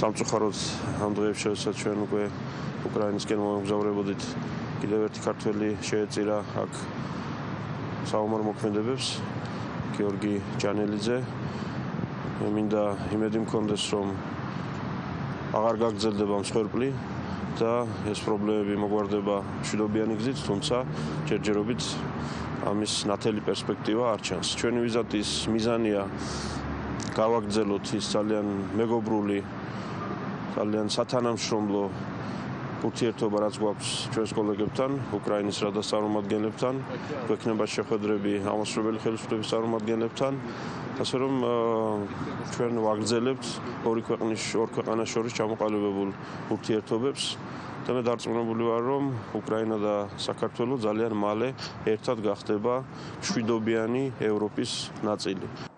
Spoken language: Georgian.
სამწუხაროდ ამ დღეებში შესაძ ჩვენ უკვე უკრაინისკენ მომგზავრებოდით კიდევ ერთი ქართველი შეეწირა აქ საომარ მოქმედებებს გიორგი ჯანელიძე. მინდა იმედი მქონდეს რომ აღარ გაგრძელდება მსხვერპლი და ეს პრობლემები მოგვარდება მშვიდობიანი გზით თუმცა ჯერჯერობით ამის ნათელი პერსპექტივა არ ჩანს. ჩვენი ვიზიტის მიზანია გავაგრძელოთ ის ძალიან მეგობრული ძალიან სათანამშრომლო ურთიერთობა რაც გვაქვს ჩვენს კოლეგებთან, უკრაინის რადას წარმომადგენლებთან, გვექნება შეხვედრები ამასრობელი ხელისუფლების წარმომადგენლებთან, ასე რომ ჩვენ ვაგრძელებთ ორი ქვეყნის ორ ქვეყანას შორის ჩამოყალიბებულ ურთიერთობებს და მე დარწმუნებული ვარ, რომ უკრაინა და საქართველო ძალიან მალე ერთად გახდება მშვიდობიანი ევროპის ნაწილი.